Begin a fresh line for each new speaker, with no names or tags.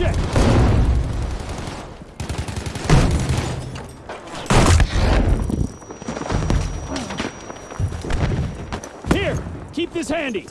Launch! Here, keep this handy.